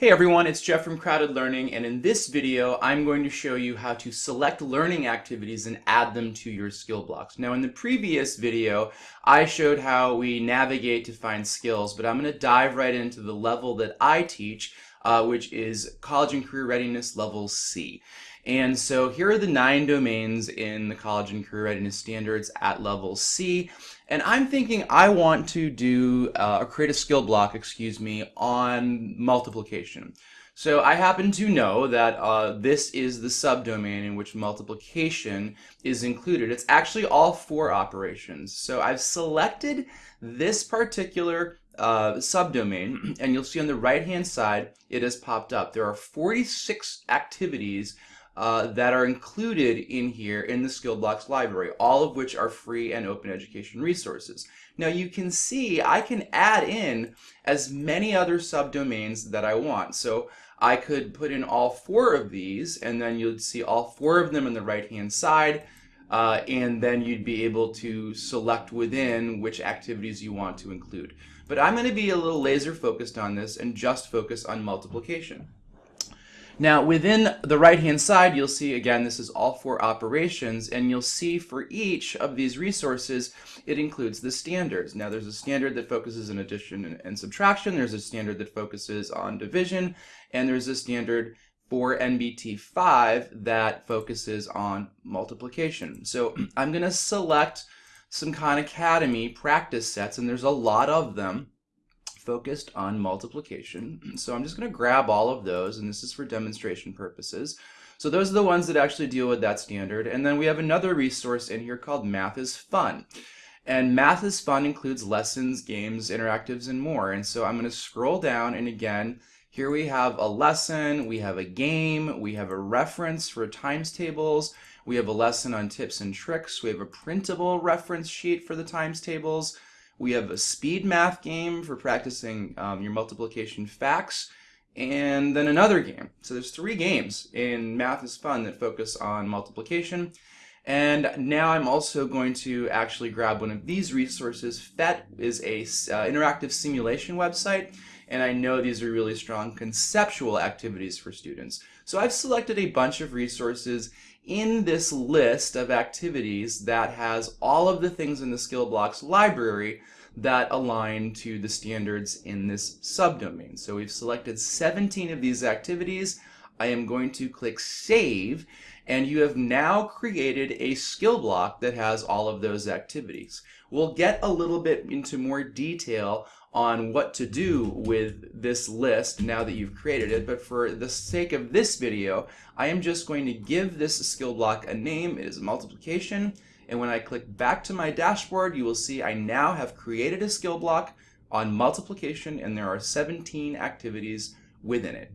Hey everyone, it's Jeff from Crowded Learning and in this video I'm going to show you how to select learning activities and add them to your skill blocks. Now in the previous video I showed how we navigate to find skills but I'm going to dive right into the level that I teach uh, which is College and Career Readiness Level C. And so here are the nine domains in the College and Career Readiness Standards at level C. And I'm thinking I want to do uh, create a skill block, excuse me, on multiplication. So I happen to know that uh, this is the subdomain in which multiplication is included. It's actually all four operations. So I've selected this particular uh, subdomain, and you'll see on the right-hand side, it has popped up. There are 46 activities uh, that are included in here in the Skill Blocks library, all of which are free and open education resources. Now you can see I can add in as many other subdomains that I want. So I could put in all four of these and then you'd see all four of them on the right hand side uh, and then you'd be able to select within which activities you want to include. But I'm going to be a little laser focused on this and just focus on multiplication. Now within the right hand side you'll see again this is all four operations and you'll see for each of these resources it includes the standards. Now there's a standard that focuses on addition and, and subtraction, there's a standard that focuses on division, and there's a standard for NBT 5 that focuses on multiplication. So I'm going to select some Khan Academy practice sets and there's a lot of them focused on multiplication. So I'm just going to grab all of those, and this is for demonstration purposes. So those are the ones that actually deal with that standard. And then we have another resource in here called Math is Fun. And Math is Fun includes lessons, games, interactives, and more. And so I'm going to scroll down, and again, here we have a lesson, we have a game, we have a reference for times tables, we have a lesson on tips and tricks, we have a printable reference sheet for the times tables, we have a speed math game for practicing um, your multiplication facts, and then another game. So there's three games in Math is Fun that focus on multiplication. And now I'm also going to actually grab one of these resources. PhET is a uh, interactive simulation website, and I know these are really strong conceptual activities for students. So I've selected a bunch of resources in this list of activities that has all of the things in the skill blocks library that align to the standards in this subdomain. So we've selected 17 of these activities. I am going to click Save, and you have now created a skill block that has all of those activities. We'll get a little bit into more detail on what to do with this list now that you've created it, but for the sake of this video, I am just going to give this skill block a name. It is multiplication, and when I click back to my dashboard, you will see I now have created a skill block on multiplication, and there are 17 activities within it.